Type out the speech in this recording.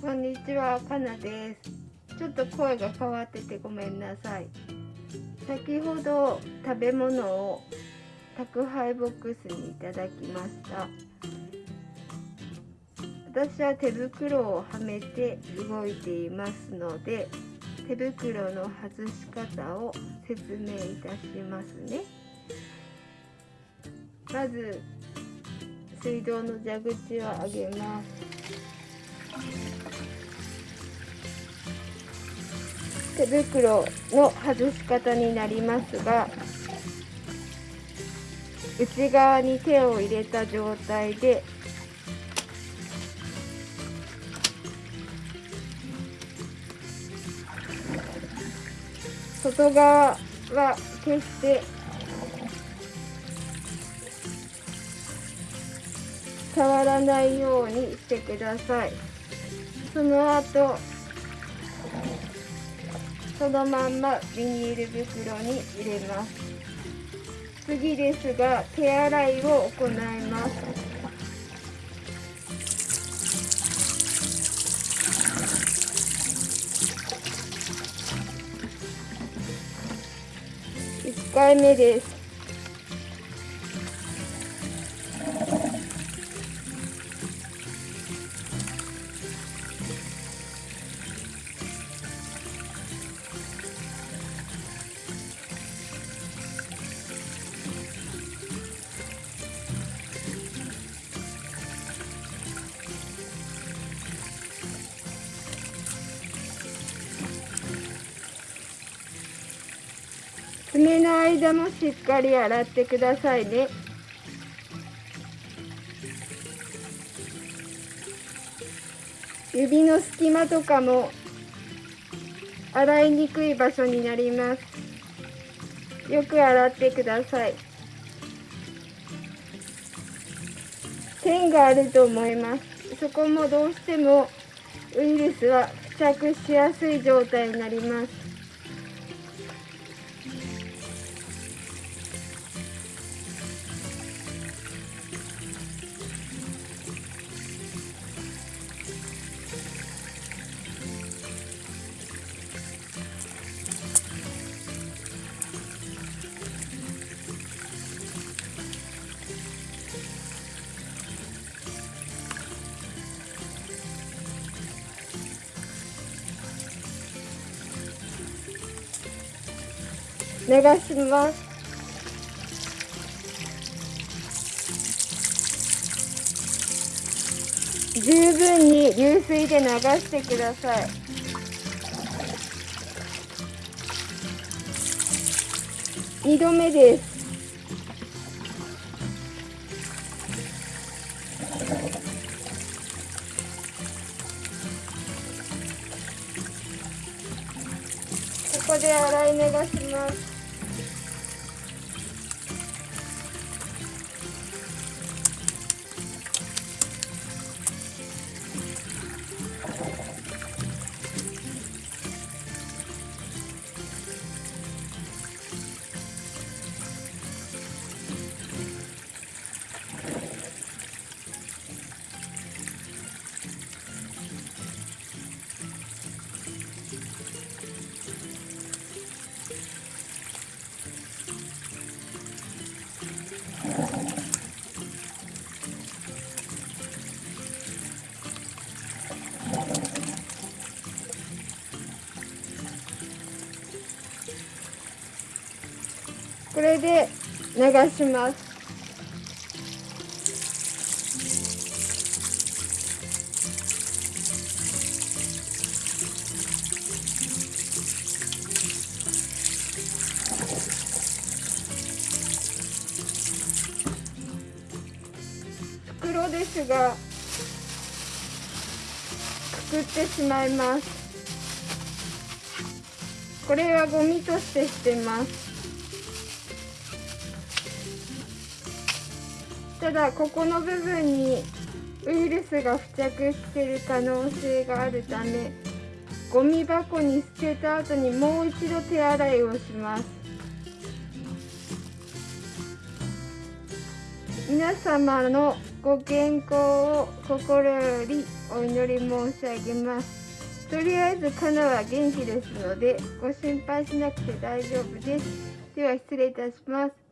こんにちは、かなです。ちょっと声が変わっててごめんなさい。先ほど食べ物を宅配ボックスにいただきました。私は手袋をはめて動いていますので、手袋の外し方を説明いたしますね。まず水道の蛇口を上げます。手袋の外し方になりますが内側に手を入れた状態で外側は決して触らないようにしてください。その後そのまんまビニール袋に入れます。次ですが手洗いを行います。1回目です。爪の間もしっかり洗ってくださいね。指の隙間とかも洗いにくい場所になります。よく洗ってください。線があると思います。そこもどうしてもウイルスは付着しやすい状態になります。流します。十分に流水で流してください。二度目です。ここで洗い流します。これで流します。袋ですがくくってしまいます。これはゴミとして捨てます。ただここの部分にウイルスが付着してる可能性があるためゴミ箱に捨てた後にもう一度手洗いをします。皆様のご健康を心よりお祈り申し上げます。とりあえずカナは元気ですのでご心配しなくて大丈夫です。では失礼いたします。